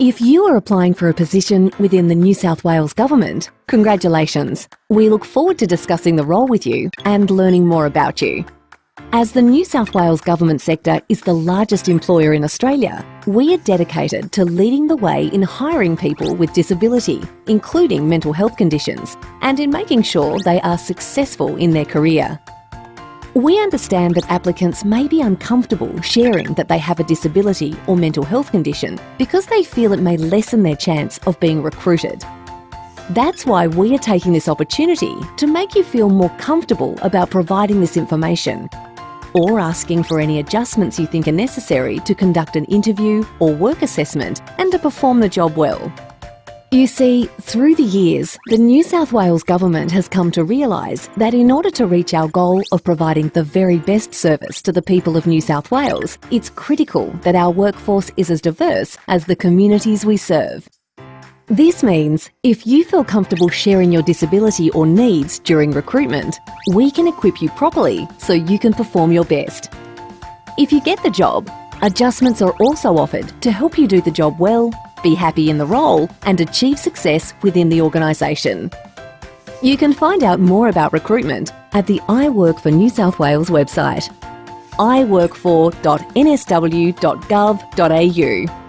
If you are applying for a position within the New South Wales Government, congratulations. We look forward to discussing the role with you and learning more about you. As the New South Wales government sector is the largest employer in Australia, we are dedicated to leading the way in hiring people with disability, including mental health conditions, and in making sure they are successful in their career. We understand that applicants may be uncomfortable sharing that they have a disability or mental health condition because they feel it may lessen their chance of being recruited. That's why we are taking this opportunity to make you feel more comfortable about providing this information or asking for any adjustments you think are necessary to conduct an interview or work assessment and to perform the job well. You see, through the years, the New South Wales Government has come to realise that in order to reach our goal of providing the very best service to the people of New South Wales, it's critical that our workforce is as diverse as the communities we serve. This means if you feel comfortable sharing your disability or needs during recruitment, we can equip you properly so you can perform your best. If you get the job, adjustments are also offered to help you do the job well, be happy in the role and achieve success within the organisation. You can find out more about recruitment at the I Work for New South Wales website iworkfor.nsw.gov.au